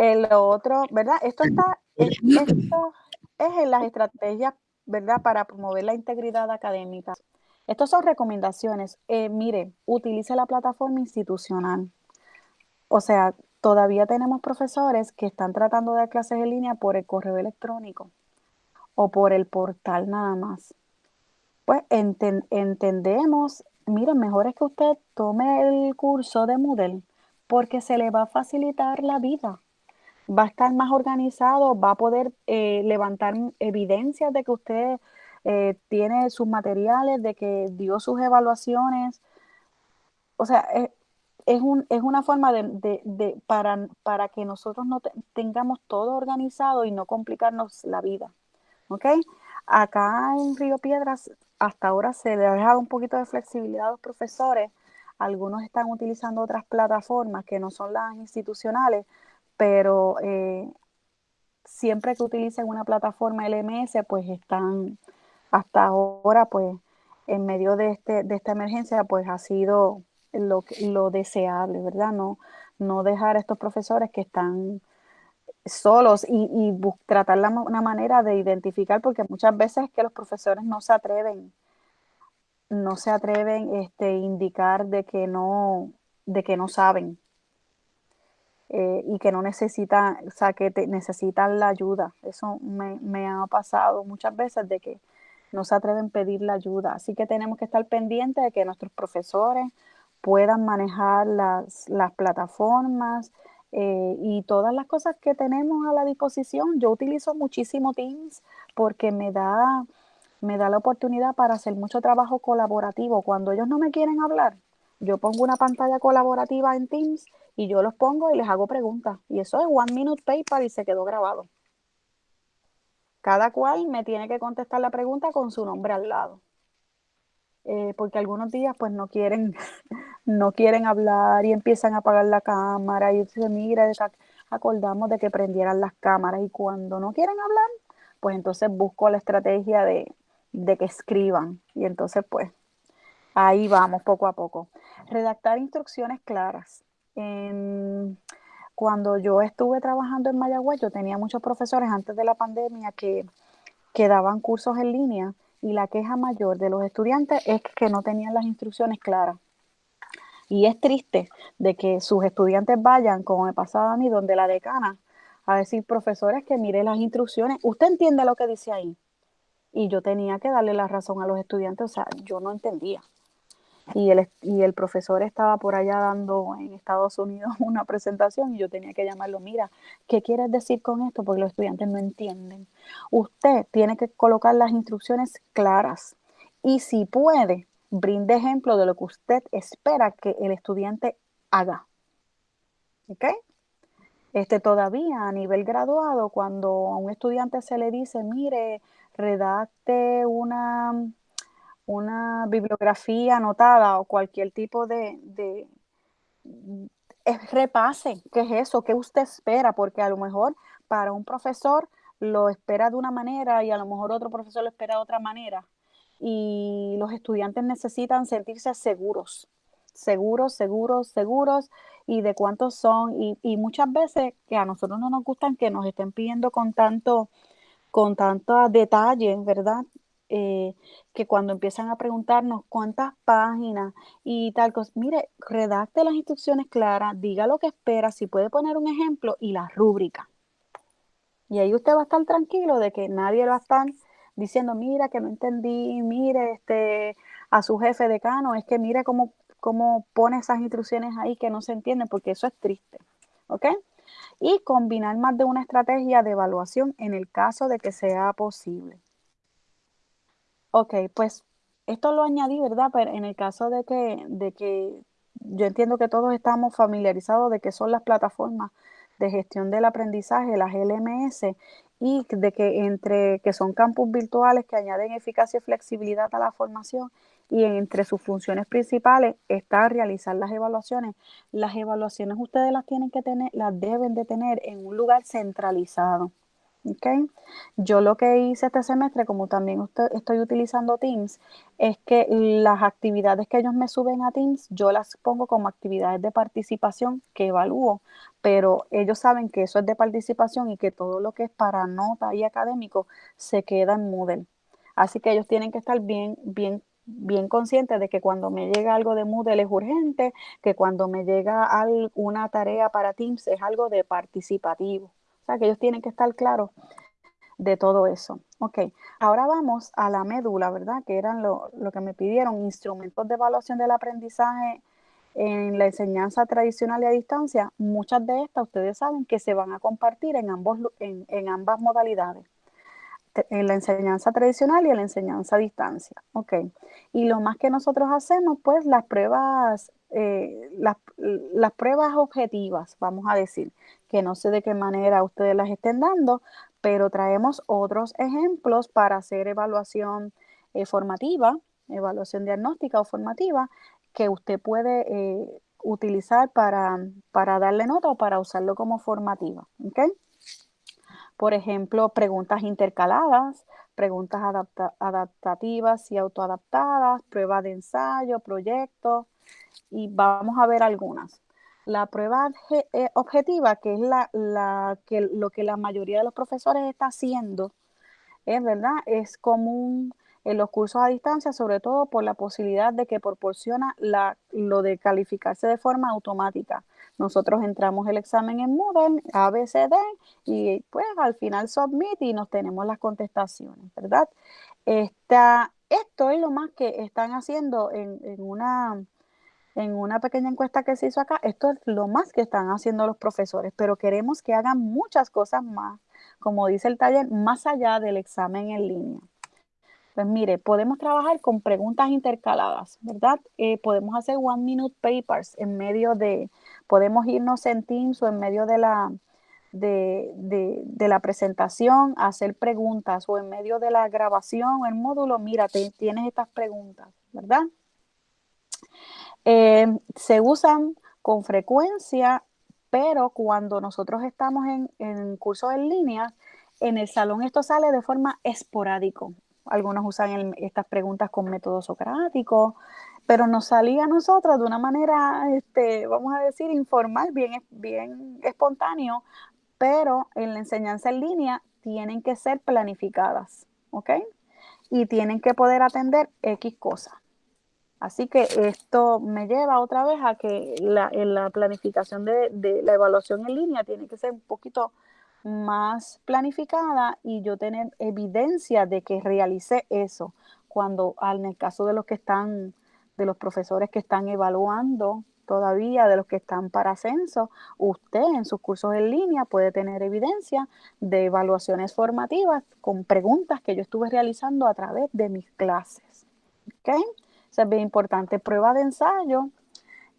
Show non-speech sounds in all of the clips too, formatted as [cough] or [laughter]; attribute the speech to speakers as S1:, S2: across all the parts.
S1: El otro, ¿verdad? Esto está e esto es en las estrategias, ¿verdad? Para promover la integridad académica. Estas son recomendaciones. Eh, mire, utilice la plataforma institucional. O sea, todavía tenemos profesores que están tratando de dar clases en línea por el correo electrónico o por el portal nada más. Pues enten entendemos, miren, mejor es que usted tome el curso de Moodle porque se le va a facilitar la vida. Va a estar más organizado, va a poder eh, levantar evidencias de que usted eh, tiene sus materiales, de que dio sus evaluaciones. O sea, eh, es, un, es una forma de, de, de para, para, que nosotros no te, tengamos todo organizado y no complicarnos la vida. ¿Ok? Acá en Río Piedras, hasta ahora se le ha dejado un poquito de flexibilidad a los profesores. Algunos están utilizando otras plataformas que no son las institucionales, pero eh, siempre que utilicen una plataforma LMS, pues están hasta ahora, pues en medio de, este, de esta emergencia, pues ha sido lo, lo deseable, ¿verdad? No, no dejar a estos profesores que están solos y, y tratar la, una manera de identificar, porque muchas veces que los profesores no se atreven, no se atreven este, indicar de que no, de que no saben eh, y que no necesitan, o sea, que te, necesitan la ayuda. Eso me, me ha pasado muchas veces de que no se atreven a pedir la ayuda. Así que tenemos que estar pendientes de que nuestros profesores puedan manejar las, las plataformas eh, y todas las cosas que tenemos a la disposición. Yo utilizo muchísimo Teams porque me da, me da la oportunidad para hacer mucho trabajo colaborativo. Cuando ellos no me quieren hablar, yo pongo una pantalla colaborativa en Teams y yo los pongo y les hago preguntas. Y eso es One Minute Paper y se quedó grabado. Cada cual me tiene que contestar la pregunta con su nombre al lado. Eh, porque algunos días pues no quieren, [laughs] no quieren hablar y empiezan a apagar la cámara y se mira, acordamos de que prendieran las cámaras y cuando no quieren hablar, pues entonces busco la estrategia de, de que escriban y entonces pues ahí vamos poco a poco. Redactar instrucciones claras. Cuando yo estuve trabajando en Mayagüez, yo tenía muchos profesores antes de la pandemia que, que daban cursos en línea y la queja mayor de los estudiantes es que no tenían las instrucciones claras. Y es triste de que sus estudiantes vayan, como me pasaba a mí, donde la decana, a decir, profesores, que mire las instrucciones, usted entiende lo que dice ahí. Y yo tenía que darle la razón a los estudiantes, o sea, yo no entendía y el, y el profesor estaba por allá dando en Estados Unidos [laughs] una presentación y yo tenía que llamarlo, mira, ¿qué quieres decir con esto? Porque los estudiantes no entienden. Usted tiene que colocar las instrucciones claras y si puede, brinde ejemplo de lo que usted espera que el estudiante haga. ¿Ok? Este, todavía a nivel graduado, cuando a un estudiante se le dice, mire, redacte una una bibliografía anotada o cualquier tipo de, de repase, ¿qué es eso? ¿Qué usted espera? Porque a lo mejor para un profesor lo espera de una manera y a lo mejor otro profesor lo espera de otra manera. Y los estudiantes necesitan sentirse seguros, seguros, seguros, seguros y de cuántos son. Y, y muchas veces que a nosotros no nos gustan que nos estén pidiendo con tanto, con tanto detalle, ¿verdad? Eh, que cuando empiezan a preguntarnos cuántas páginas y tal cosa, mire, redacte las instrucciones claras, diga lo que espera, si puede poner un ejemplo y la rúbrica. Y ahí usted va a estar tranquilo de que nadie va a estar diciendo, mira, que no entendí, mire, este, a su jefe decano, es que mire cómo, cómo pone esas instrucciones ahí que no se entienden, porque eso es triste. ¿Ok? Y combinar más de una estrategia de evaluación en el caso de que sea posible. Ok, pues esto lo añadí, ¿verdad? Pero en el caso de que, de que yo entiendo que todos estamos familiarizados de que son las plataformas de gestión del aprendizaje, las LMS, y de que entre que son campus virtuales que añaden eficacia y flexibilidad a la formación y entre sus funciones principales está realizar las evaluaciones. Las evaluaciones ustedes las tienen que tener, las deben de tener en un lugar centralizado. Okay. Yo lo que hice este semestre, como también estoy utilizando Teams, es que las actividades que ellos me suben a Teams, yo las pongo como actividades de participación que evalúo pero ellos saben que eso es de participación y que todo lo que es para nota y académico se queda en Moodle. Así que ellos tienen que estar bien, bien, bien conscientes de que cuando me llega algo de Moodle es urgente, que cuando me llega una tarea para Teams es algo de participativo. O sea, que ellos tienen que estar claros de todo eso. Ok, ahora vamos a la médula, ¿verdad? Que eran lo, lo que me pidieron, instrumentos de evaluación del aprendizaje en la enseñanza tradicional y a distancia, muchas de estas ustedes saben que se van a compartir en, ambos, en, ambas modalidades, en la enseñanza tradicional y en la enseñanza a distancia. Ok, y lo más que nosotros hacemos, pues las pruebas, eh, las, las pruebas objetivas, vamos a decir, que no sé de qué manera ustedes las estén dando, pero traemos otros ejemplos para hacer evaluación eh, formativa, evaluación diagnóstica o formativa, que usted puede eh, utilizar para, darle nota o para usarlo como formativa. Por ejemplo, preguntas intercaladas, preguntas adaptativas y autoadaptadas, pruebas de ensayo, proyectos, y vamos a ver algunas. La prueba eh, objetiva, que es la, la, que, lo que la mayoría de los profesores está haciendo, es verdad, es común en los cursos a distancia, sobre todo por la posibilidad de que proporciona la, lo de calificarse de forma automática. Nosotros entramos el examen en Moodle, ABCD, y pues al final submit y nos tenemos las contestaciones, ¿verdad? Esta, esto es lo más que están haciendo en, en, una, en una pequeña encuesta que se hizo acá. Esto es lo más que están haciendo los profesores, pero queremos que hagan muchas cosas más, como dice el taller, más allá del examen en línea. Pues mire, podemos trabajar con preguntas intercaladas, ¿verdad? Eh, podemos hacer one minute papers en medio de, podemos irnos en Teams o en medio de la, de, de, la presentación, hacer preguntas o en medio de la grabación, el módulo, mira, tienes estas preguntas, ¿verdad? Eh, se usan con frecuencia, pero cuando nosotros estamos en, en cursos en línea, en el salón esto sale de forma esporádico algunos usan estas preguntas con método socrático, pero nos salía a nosotros de una manera, este, vamos a decir, informal, bien, bien espontáneo, pero en la enseñanza en línea tienen que ser planificadas, ¿ok? Y tienen que poder atender X cosas. Así que esto me lleva otra vez a que la planificación de, de la evaluación en línea tiene que ser un poquito más planificada y yo tener evidencia de que realicé eso. Cuando en el caso de los que están, de los profesores que están evaluando todavía, de los que están para ascenso, usted en sus cursos en línea puede tener evidencia de evaluaciones formativas con preguntas que yo estuve realizando a través de mis clases. ¿Ok? Eso es bien importante. Prueba de ensayo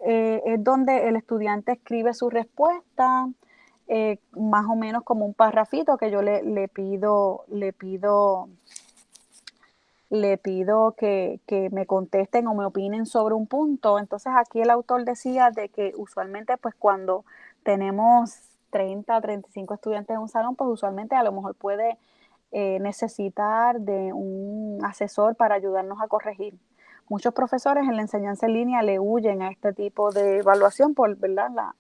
S1: eh, es donde el estudiante escribe su respuesta, eh, más o menos como un parrafito que yo le, le pido, le pido, le pido que, que, me contesten o me opinen sobre un punto. Entonces aquí el autor decía de que usualmente pues cuando tenemos 30, 35 estudiantes en un salón, pues usualmente a lo mejor puede eh, necesitar de un asesor para ayudarnos a corregir. Muchos profesores en la enseñanza en línea le huyen a este tipo de evaluación por ¿verdad? La,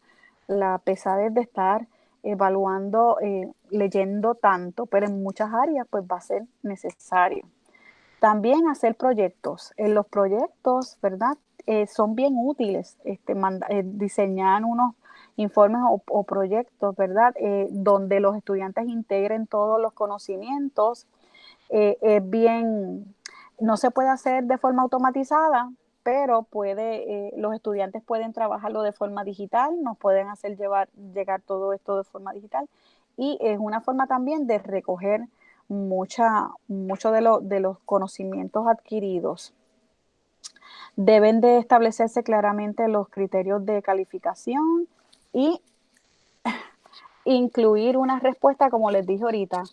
S1: la pesadez de estar evaluando, eh, leyendo tanto, pero en muchas áreas pues va a ser necesario. También hacer proyectos. En los proyectos, ¿verdad? Eh, son bien útiles este, eh, diseñar unos informes o, proyectos, ¿verdad? donde los estudiantes integren todos los conocimientos. es bien, no se puede hacer de forma automatizada, pero puede, eh, los estudiantes pueden trabajarlo de forma digital, nos pueden hacer llevar, llegar todo esto de forma digital y es una forma también de recoger mucha, mucho de, de los conocimientos adquiridos. Deben de establecerse claramente los criterios de calificación y [laughs] incluir una respuesta, como les dije ahorita,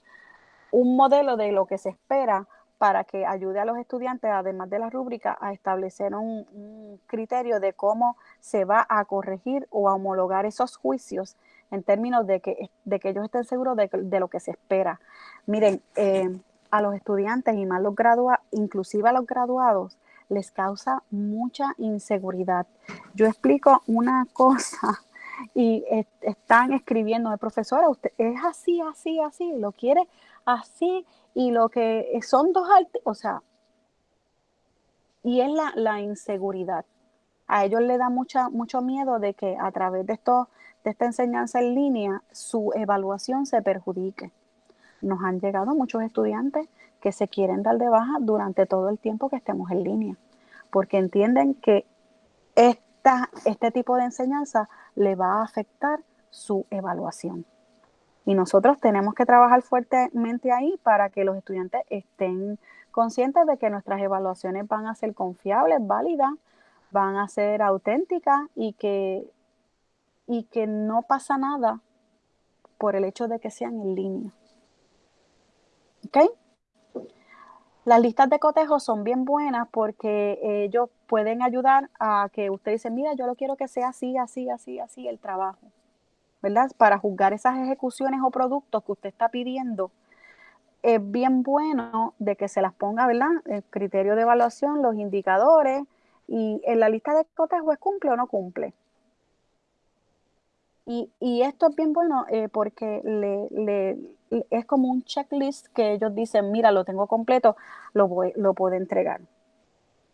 S1: un modelo de lo que se espera para que ayude a los estudiantes, además de la rúbrica, a establecer un, criterio de cómo se va a corregir o a homologar esos juicios en términos de que, de que ellos estén seguros de, lo que se espera. Miren, eh, a los estudiantes y más los graduados, inclusive a los graduados, les causa mucha inseguridad. Yo explico una [laughs] cosa y están escribiendo, profesora, usted es así, así, así, lo quiere así, y lo que son dos, o sea, y es la, la, inseguridad. A ellos le da mucha, mucho miedo de que a través de, esto, de esta enseñanza en línea su evaluación se perjudique. Nos han llegado muchos estudiantes que se quieren dar de baja durante todo el tiempo que estemos en línea, porque entienden que esta, este tipo de enseñanza le va a afectar su evaluación. Y nosotros tenemos que trabajar fuertemente ahí para que los estudiantes estén conscientes de que nuestras evaluaciones van a ser confiables, válidas, van a ser auténticas y que, y que no pasa nada por el hecho de que sean en línea. ¿Ok? Las listas de cotejo son bien buenas porque ellos pueden ayudar a que usted dice, mira, yo lo quiero que sea así, así, así, así el trabajo, ¿verdad? Para juzgar esas ejecuciones o productos que usted está pidiendo, es bien bueno de que se las ponga, ¿verdad? El criterio de evaluación, los indicadores y en la lista de cotejo es cumple o no cumple. Y, esto es bien bueno eh, porque es como un checklist que ellos dicen, mira, lo tengo completo, lo puedo entregar.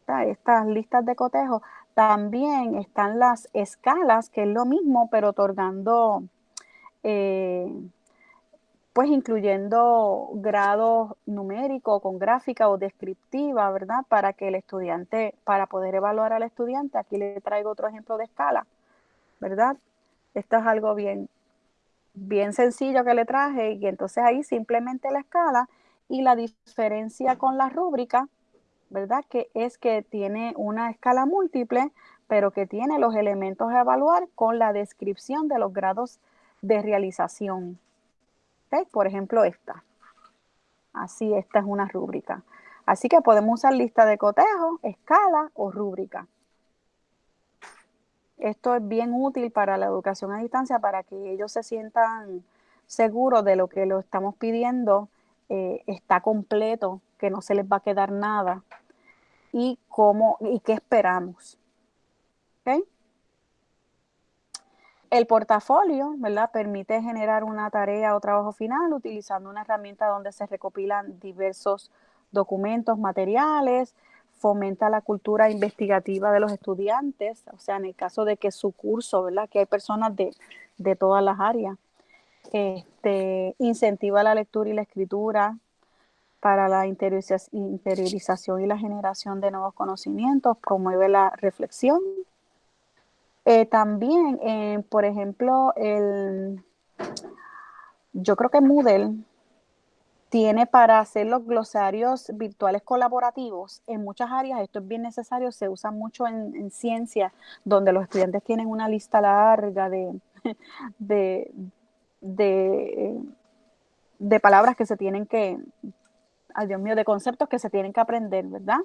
S1: Estas listas de cotejo. También están las escalas, que es lo mismo, pero otorgando, eh, pues incluyendo grados numéricos con gráfica o descriptiva, ¿verdad? Para que el estudiante, para poder evaluar al estudiante, aquí le traigo otro ejemplo de escala, ¿verdad? Esto es algo bien, bien sencillo que le traje y entonces ahí simplemente la escala y la diferencia con la rúbrica, ¿verdad? Que es que tiene una escala múltiple, pero que tiene los elementos a evaluar con la descripción de los grados de realización. Por ejemplo, esta. Así, esta es una rúbrica. Así que podemos usar lista de cotejo, escala o rúbrica. Esto es bien útil para la educación a distancia para que ellos se sientan seguros de lo que lo estamos pidiendo eh, está completo, que no se les va a quedar nada y cómo y qué esperamos. El portafolio, ¿verdad? Permite generar una tarea o trabajo final utilizando una herramienta donde se recopilan diversos documentos, materiales, fomenta la cultura investigativa de los estudiantes, o sea, en el caso de que su curso, ¿verdad? Que hay personas de, todas las áreas. Este, incentiva la lectura y la escritura para la interiorización y la generación de nuevos conocimientos, promueve la reflexión. Eh, también, eh, por ejemplo, el, yo creo que Moodle tiene para hacer los glosarios virtuales colaborativos en muchas áreas. Esto es bien necesario, se usa mucho en, ciencia, donde los estudiantes tienen una lista larga de, [laughs] de, de, palabras que se tienen que, ay Dios mío, de conceptos que se tienen que aprender, ¿verdad?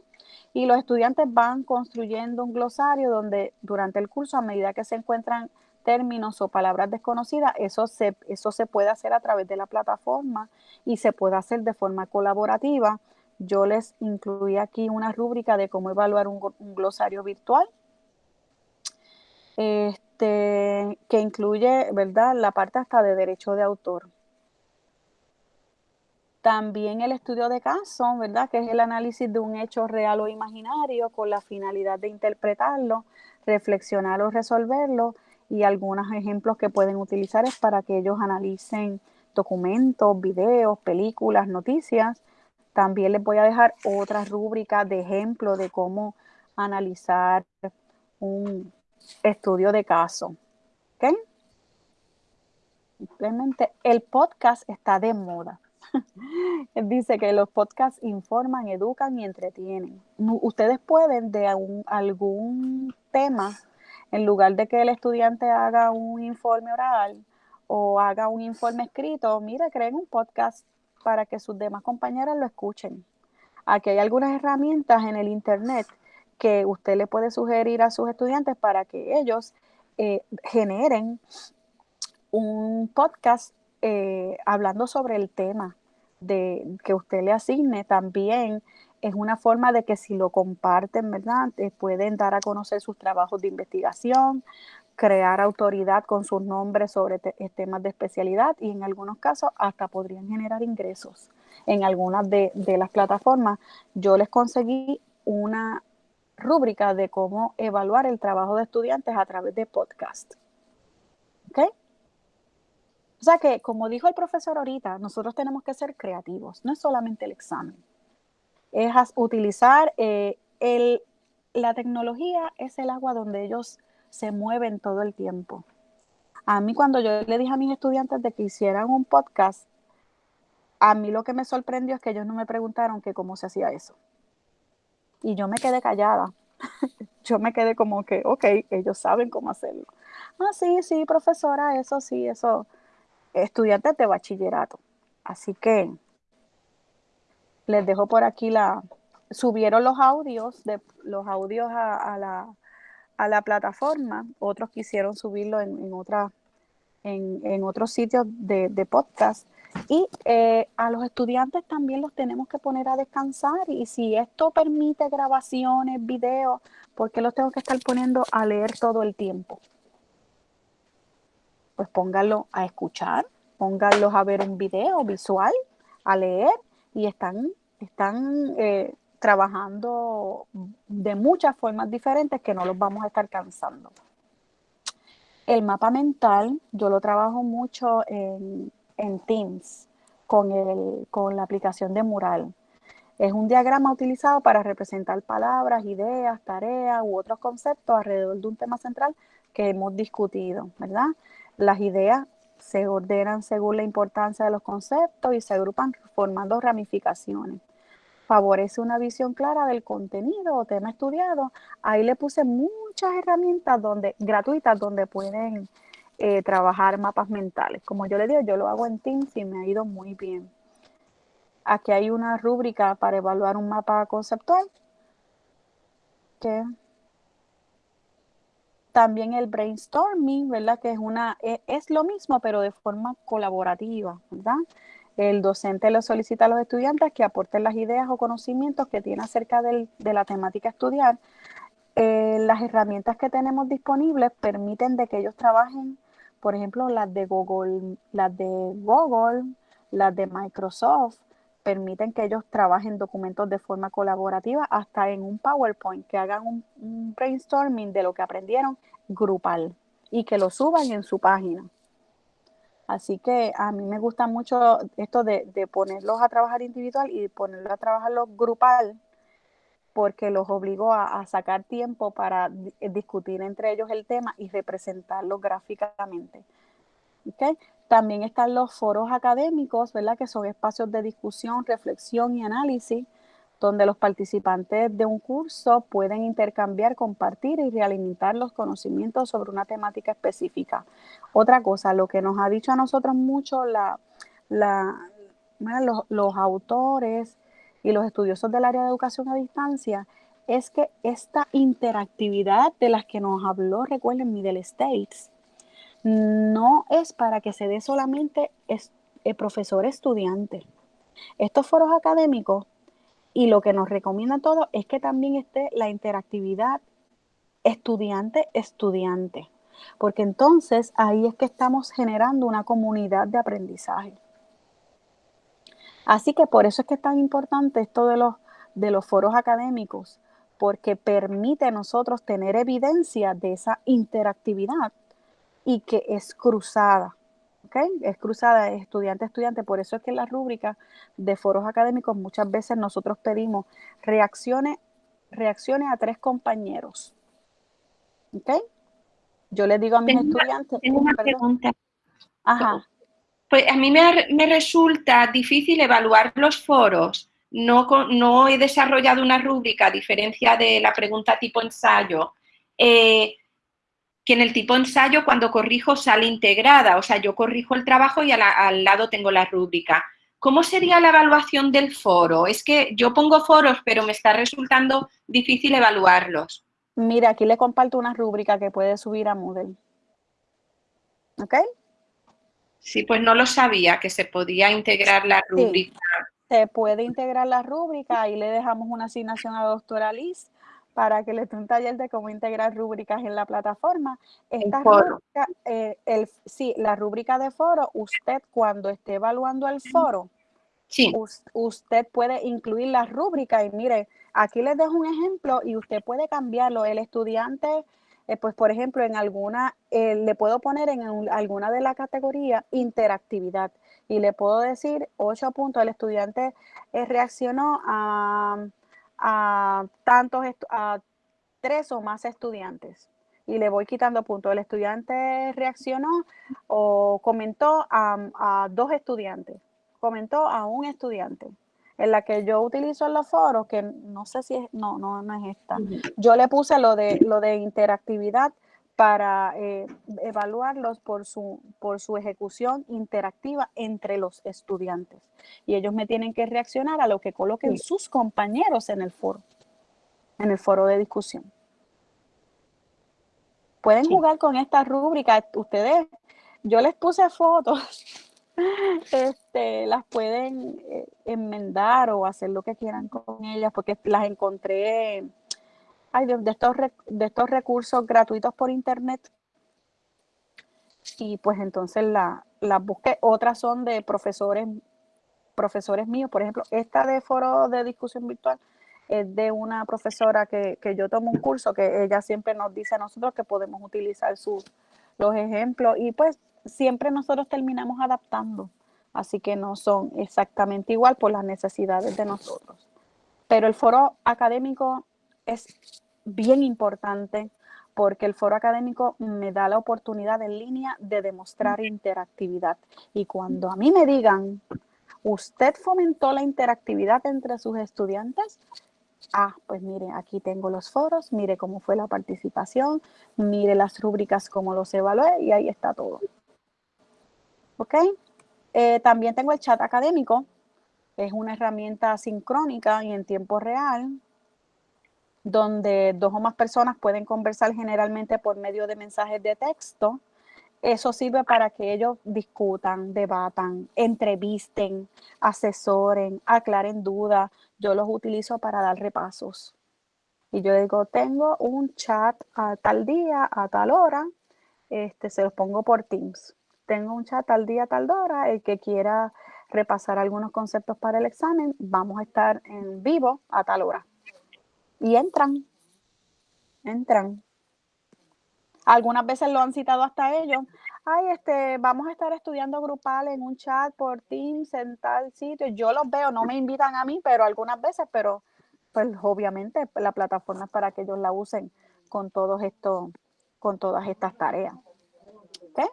S1: Y los estudiantes van construyendo un glosario donde durante el curso, a medida que se encuentran términos o palabras desconocidas, eso se, eso se puede hacer a través de la plataforma y se puede hacer de forma colaborativa. Yo les incluí aquí una rúbrica de cómo evaluar un, glosario virtual, este, que incluye, ¿verdad?, la parte hasta de derecho de autor. También el estudio de caso, ¿verdad?, que es el análisis de un hecho real o imaginario con la finalidad de interpretarlo, reflexionar o resolverlo y algunos ejemplos que pueden utilizar es para que ellos analicen documentos, videos, películas, noticias. También les voy a dejar otra rúbrica de ejemplo de cómo analizar un estudio de caso. ¿Ok? Simplemente el podcast está de moda. [laughs] Dice que los podcasts informan, educan y entretienen. Ustedes pueden de algún tema en lugar de que el estudiante haga un informe oral o haga un informe escrito, mire, creen un podcast para que sus demás compañeros lo escuchen. Aquí hay algunas herramientas en el Internet que usted le puede sugerir a sus estudiantes para que ellos eh, generen un podcast eh, hablando sobre el tema de, que usted le asigne. También es una forma de que si lo comparten, ¿verdad? Eh, pueden dar a conocer sus trabajos de investigación, crear autoridad con sus nombres sobre eh, temas de especialidad y en algunos casos hasta podrían generar ingresos. En algunas de, las plataformas yo les conseguí una rúbrica de cómo evaluar el trabajo de estudiantes a través de podcast. ¿Ok? O sea que, como dijo el profesor ahorita, nosotros tenemos que ser creativos, no es solamente el examen. Es utilizar eh, el, la tecnología, es el agua donde ellos se mueven todo el tiempo. A mí cuando yo le dije a mis estudiantes de que hicieran un podcast, a mí lo que me sorprendió es que ellos no me preguntaron que cómo se hacía eso. Y yo me quedé callada. [laughs] yo me quedé como que, ok, ellos saben cómo hacerlo. Ah, sí, sí, profesora, eso sí, eso estudiantes de bachillerato. Así que les dejo por aquí la, subieron los audios, de, los audios a, la, a la, plataforma, otros quisieron subirlo en, en, otra, en, en otros sitios de, de podcast. Y eh, a los estudiantes también los tenemos que poner a descansar y si esto permite grabaciones, videos, ¿por qué los tengo que estar poniendo a leer todo el tiempo? pues pónganlo a escuchar, pónganlos a ver un video visual, a leer y están, están eh, trabajando de muchas formas diferentes que no los vamos a estar cansando. El mapa mental yo lo trabajo mucho en, en Teams con, el, con la aplicación de Mural. Es un diagrama utilizado para representar palabras, ideas, tareas u otros conceptos alrededor de un tema central que hemos discutido, ¿verdad? Las ideas se ordenan según la importancia de los conceptos y se agrupan formando ramificaciones. Favorece una visión clara del contenido o tema estudiado. Ahí le puse muchas herramientas donde, gratuitas donde pueden eh, trabajar mapas mentales. Como yo le digo, yo lo hago en Teams y me ha ido muy bien. Aquí hay una rúbrica para evaluar un mapa conceptual también el brainstorming, ¿verdad? Que es una, e, es, lo mismo, pero de forma colaborativa, ¿verdad? El docente le solicita a los estudiantes que aporten las ideas o conocimientos que tienen acerca de la temática estudiar. Eh, las herramientas que tenemos disponibles permiten de que ellos trabajen, por ejemplo, las de Google, las de Google, las de Microsoft, permiten que ellos trabajen documentos de forma colaborativa, hasta en un PowerPoint, que hagan un, brainstorming de lo que aprendieron grupal y que lo suban en su página. Así que a mí me gusta mucho esto de, ponerlos a trabajar individual y ponerlos a trabajar grupal, porque los obligo a, sacar tiempo para discutir entre ellos el tema y representarlo gráficamente. También están los foros académicos, ¿verdad? Que son espacios de discusión, reflexión y análisis, donde los participantes de un curso pueden intercambiar, compartir y realimentar los conocimientos sobre una temática específica. Otra cosa, lo que nos ha dicho a nosotros mucho los, autores y los estudiosos del área de educación a distancia es que esta interactividad de las que nos habló, recuerden, Middle States, no es para que se dé solamente el eh, profesor-estudiante. Estos foros académicos y lo que nos recomienda todo es que también esté la interactividad estudiante-estudiante, porque entonces ahí es que estamos generando una comunidad de aprendizaje. Así que por eso es que es tan importante esto de los, de los foros académicos, porque permite a nosotros tener evidencia de esa interactividad y que es cruzada. ¿Ok? Es cruzada, es estudiante estudiante. Por eso es que en la rúbrica de foros académicos muchas veces nosotros pedimos reacciones, reacciones a tres compañeros. ¿Ok? Yo les digo a mis estudiantes.
S2: Tengo una pregunta. Ajá. Pues a mí me, me, resulta difícil evaluar los foros. No, no he desarrollado una rúbrica, a diferencia de la pregunta tipo ensayo. Eh, que en el tipo ensayo cuando corrijo sale integrada, o sea, yo corrijo el trabajo y al lado tengo la rúbrica. ¿Cómo sería la evaluación del foro? Es que yo pongo foros, pero me está resultando difícil evaluarlos.
S1: Mira, aquí le comparto una rúbrica que puede subir a Moodle. ¿Ok?
S2: Sí, pues no lo sabía, que se podía integrar la rúbrica.
S1: se puede integrar la rúbrica, y le dejamos una asignación a la doctora Liz para que les dé un taller de cómo integrar rúbricas en la plataforma. Esta rúbrica, eh, el, sí, la rúbrica de foro, usted cuando esté evaluando el foro, sí. usted puede incluir la rúbrica y mire, aquí les dejo un ejemplo y usted puede cambiarlo. El estudiante, eh, pues por ejemplo, en alguna, eh, le puedo poner en alguna de la categoría interactividad y le puedo decir ocho puntos. El estudiante reaccionó a a tantos, a tres o más estudiantes y le voy quitando puntos. El estudiante reaccionó o comentó a, dos estudiantes, comentó a un estudiante. En la que yo utilizo en los foros, que no sé si es, no, no, no es esta. Yo le puse lo de, lo de interactividad para eh, evaluarlos por su, por su ejecución interactiva entre los estudiantes. Y ellos me tienen que reaccionar a lo que coloquen sus compañeros en el foro, en el foro de discusión. Pueden jugar con esta rúbrica. Ustedes, yo les puse fotos, [laughs] este, las pueden eh, enmendar o hacer lo que quieran con ellas, porque las encontré de, estos, de estos recursos gratuitos por internet. Y pues entonces las la busqué. Otras son de profesores, profesores míos. Por ejemplo, esta de foro de discusión virtual es de una profesora que, yo tomo un curso que ella siempre nos dice a nosotros que podemos utilizar sus, los ejemplos y pues siempre nosotros terminamos adaptando. Así que no son exactamente igual por las necesidades de nosotros. Pero el foro académico es bien importante porque el foro académico me da la oportunidad en línea de demostrar interactividad. Y cuando a mí me digan, ¿usted fomentó la interactividad entre sus estudiantes? Ah, pues mire, aquí tengo los foros, mire cómo fue la participación, mire las rúbricas, cómo los evalué y ahí está todo. ¿Ok? Eh, también tengo el chat académico, es una herramienta sincrónica y en tiempo real donde dos o más personas pueden conversar generalmente por medio de mensajes de texto. Eso sirve para que ellos discutan, debatan, entrevisten, asesoren, aclaren dudas. Yo los utilizo para dar repasos. Y yo digo, tengo un chat a tal día, a tal hora, este, se los pongo por Teams. Tengo un chat tal día, a tal hora, el que quiera repasar algunos conceptos para el examen, vamos a estar en vivo a tal hora y entran, entran. Algunas veces lo han citado hasta ellos. Ay, este, vamos a estar estudiando grupal en un chat por Teams en tal sitio. Yo los veo, no me invitan a mí, pero algunas veces, pero pues obviamente la plataforma es para que ellos la usen con todos estos, con todas estas tareas. ¿Okay?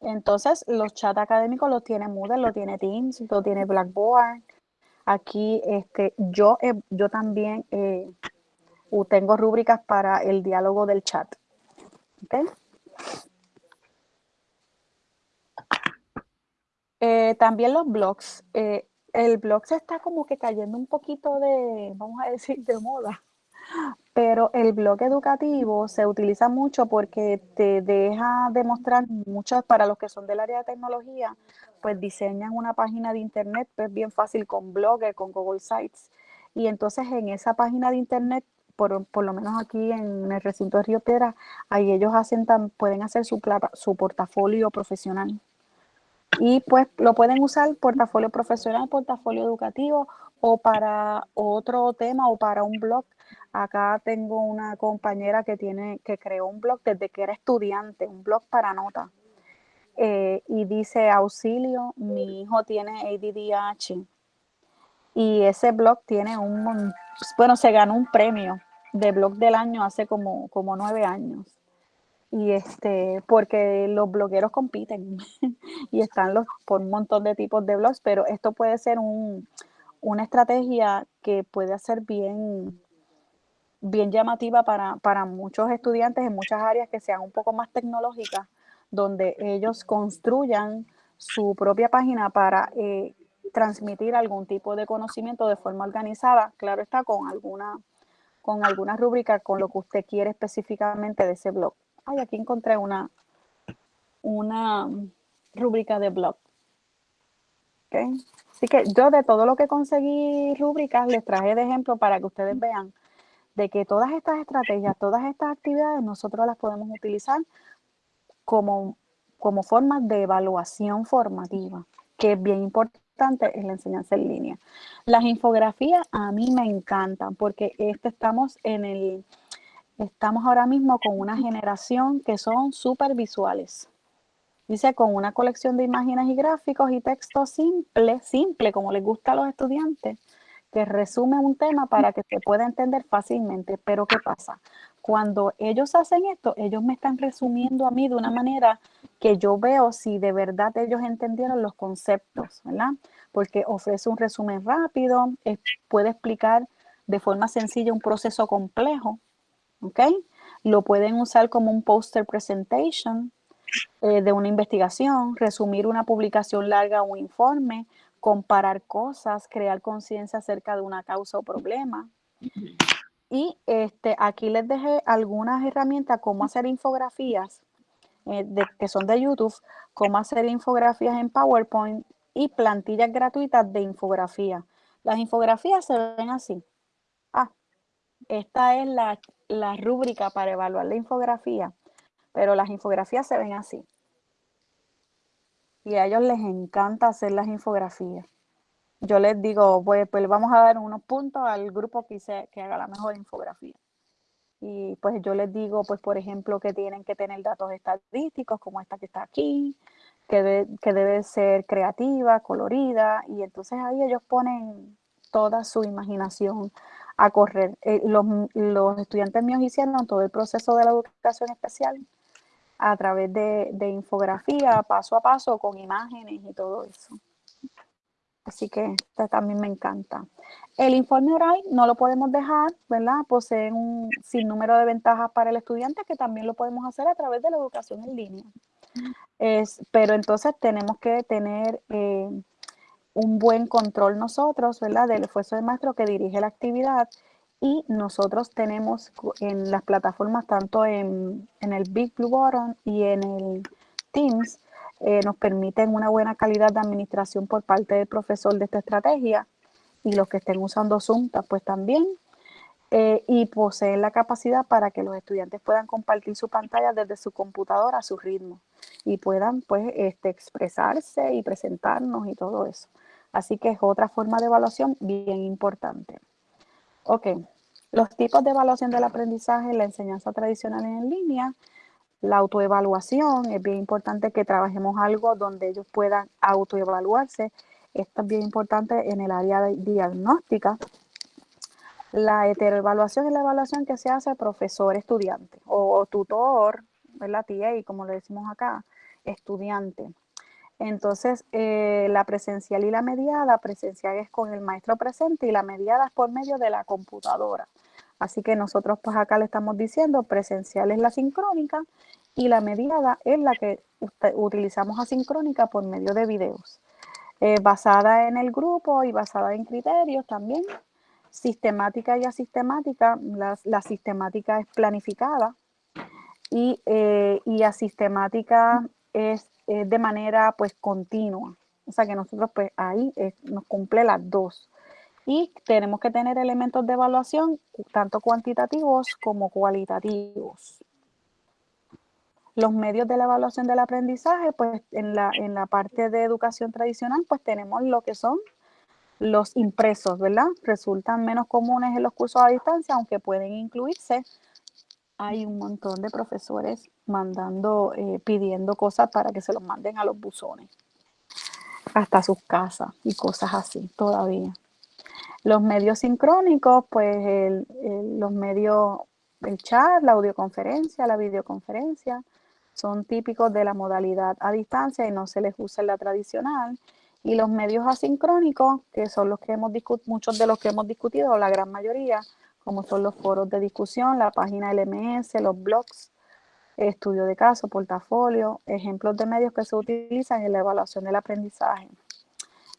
S1: Entonces, los chats académicos los tiene Moodle, lo tiene Teams, lo tiene Blackboard, Aquí este, yo, yo también eh, tengo rúbricas para el diálogo del chat. Eh, también los blogs. Eh, el blog se está como que cayendo un poquito de, vamos a decir, de moda. Pero el blog educativo se utiliza mucho porque te deja demostrar muchas, para los que son del área de tecnología, pues diseñan una página de internet, pues bien fácil con Blogger, con Google Sites. Y entonces en esa página de internet, por, por lo menos aquí en el recinto de Río Piedra, ahí ellos hacen pueden hacer su, su portafolio profesional. Y pues lo pueden usar portafolio profesional, portafolio educativo o para otro tema o para un blog Acá tengo una compañera que tiene, que creó un blog desde que era estudiante, un blog para notas. Eh, y dice auxilio, mi hijo tiene ADDH. Y ese blog tiene un, bueno, se ganó un premio de blog del año hace como, como nueve años. Y este, porque los blogueros compiten [laughs] y están los, por un montón de tipos de blogs, pero esto puede ser un, una estrategia que puede hacer bien, bien llamativa para, muchos estudiantes en muchas áreas que sean un poco más tecnológicas, donde ellos construyan su propia página para eh, transmitir algún tipo de conocimiento de forma organizada, claro está, con alguna, con con lo que usted quiere específicamente de ese blog. Ay, aquí encontré una, una rúbrica de blog. Así que yo de todo lo que conseguí rúbricas les traje de ejemplo para que ustedes vean de que todas estas estrategias, todas estas actividades, nosotros las podemos utilizar como, como formas de evaluación formativa, que es bien importante en la enseñanza en línea. Las infografías a mí me encantan porque este estamos en el, estamos ahora mismo con una generación que son súper visuales. Dice, con una colección de imágenes y gráficos y texto simple, simple, como les gusta a los estudiantes, que resume un tema para que se pueda entender fácilmente. Pero ¿qué pasa? Cuando ellos hacen esto, ellos me están resumiendo a mí de una manera que yo veo si de verdad ellos entendieron los conceptos, ¿verdad? Porque ofrece un resumen rápido, puede explicar de forma sencilla un proceso complejo, ¿ok? Lo pueden usar como un poster presentation, eh, de una investigación, resumir una publicación larga o un informe, comparar cosas, crear conciencia acerca de una causa o problema. Y este, aquí les dejé algunas herramientas, cómo hacer infografías, eh, que son de YouTube, cómo hacer infografías en PowerPoint y plantillas gratuitas de infografía. Las infografías se ven así. Ah, esta es la, la rúbrica para evaluar la infografía pero las infografías se ven así. Y a ellos les encanta hacer las infografías. Yo les digo, pues, pues vamos a dar unos puntos al grupo que, que haga la mejor infografía. Y pues yo les digo, pues por ejemplo, que tienen que tener datos estadísticos como esta que está aquí, que, que debe ser creativa, colorida, y entonces ahí ellos ponen toda su imaginación a correr. Eh, los, los, estudiantes míos hicieron todo el proceso de la educación especial a través de, infografía, paso a paso, con imágenes y todo eso. Así que también me encanta. El informe oral no lo podemos dejar, ¿verdad? Posee un sinnúmero de ventajas para el estudiante que también lo podemos hacer a través de la educación en línea. Es, pero entonces tenemos que tener eh, un buen control nosotros, ¿verdad? Del esfuerzo del maestro que dirige la actividad y nosotros tenemos en las plataformas, tanto en, el Big Blue Button y en el Teams, eh, nos permiten una buena calidad de administración por parte del profesor de esta estrategia y los que estén usando Zoom, pues también. Eh, y poseen la capacidad para que los estudiantes puedan compartir su pantalla desde su computadora a su ritmo y puedan pues este, expresarse y presentarnos y todo eso. Así que es otra forma de evaluación bien importante. Ok, los tipos de evaluación del aprendizaje, la enseñanza tradicional en línea, la autoevaluación, es bien importante que trabajemos algo donde ellos puedan autoevaluarse. Esto es bien importante en el área de diagnóstica. La heteroevaluación es la evaluación que se hace profesor-estudiante o tutor, ¿verdad? TA, como le decimos acá, estudiante. Entonces, eh, la presencial y la mediada, presencial es con el maestro presente y la mediada es por medio de la computadora. Así que nosotros pues acá le estamos diciendo presencial es la sincrónica y la mediada es la que utilizamos asincrónica por medio de videos. Eh, basada en el grupo y basada en criterios también. Sistemática y asistemática. La, sistemática es planificada y, eh, y asistemática es, de manera pues continua. O sea que nosotros pues ahí nos cumple las dos y tenemos que tener elementos de evaluación tanto cuantitativos como cualitativos. Los medios de la evaluación del aprendizaje, pues en la, en la parte de educación tradicional, pues tenemos lo que son los impresos, ¿verdad? Resultan menos comunes en los cursos a distancia, aunque pueden incluirse. Hay un montón de profesores mandando, eh, pidiendo cosas para que se los manden a los buzones, hasta sus casas y cosas así todavía. Los medios sincrónicos, pues los medios, el chat, la audioconferencia, la videoconferencia, son típicos de la modalidad a distancia y no se les usa en la tradicional. Y los medios asincrónicos, que son los que hemos discutido, muchos de los que hemos discutido, la gran mayoría, como son los foros de discusión, la página LMS, los blogs, estudio de caso, portafolio, ejemplos de medios que se utilizan en la evaluación del aprendizaje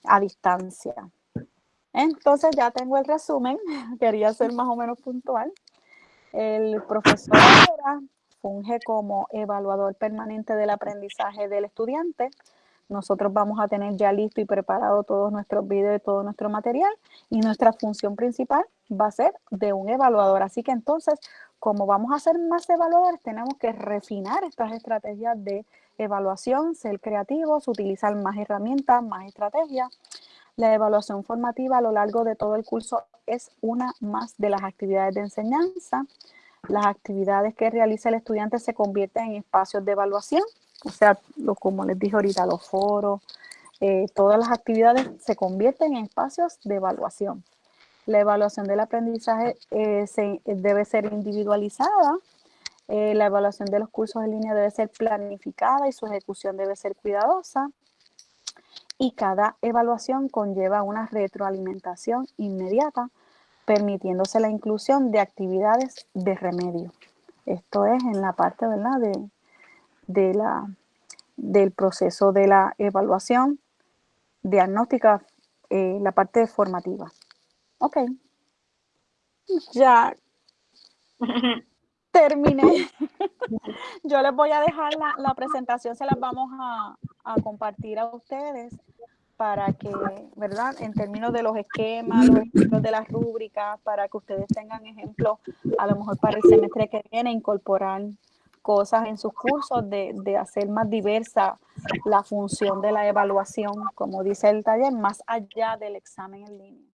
S1: a distancia. Entonces ya tengo el resumen, [laughs] quería ser más o menos puntual. El profesor funge como evaluador permanente del aprendizaje del estudiante, nosotros vamos a tener ya listo y preparado todos nuestros videos y todo nuestro material y nuestra función principal va a ser de un evaluador. Así que entonces, como vamos a ser más evaluadores, tenemos que refinar estas estrategias de evaluación, ser creativos, utilizar más herramientas, más estrategias. La evaluación formativa a lo largo de todo el curso es una más de las actividades de enseñanza. Las actividades que realiza el estudiante se convierten en espacios de evaluación o sea, lo, como les dije ahorita, los foros, eh, todas las actividades se convierten en espacios de evaluación. La evaluación del aprendizaje eh, debe ser individualizada, eh, la evaluación de los cursos en línea debe ser planificada y su ejecución debe ser cuidadosa. Y cada evaluación conlleva una retroalimentación inmediata, permitiéndose la inclusión de actividades de remedio. Esto es en la parte ¿verdad? De, de la, del proceso de la evaluación diagnóstica, eh, la parte formativa. Ok. [laughs] Ya [laughs] terminé. [laughs] Yo les voy a dejar la, presentación, se las vamos a, a, compartir a ustedes para que, ¿verdad? En términos de los esquemas, los ejemplos de las rúbricas, para que ustedes tengan ejemplos, a lo mejor para el semestre que viene, incorporar cosas en sus cursos de, de, hacer más diversa la función de la evaluación, como dice el taller, más allá del examen en línea.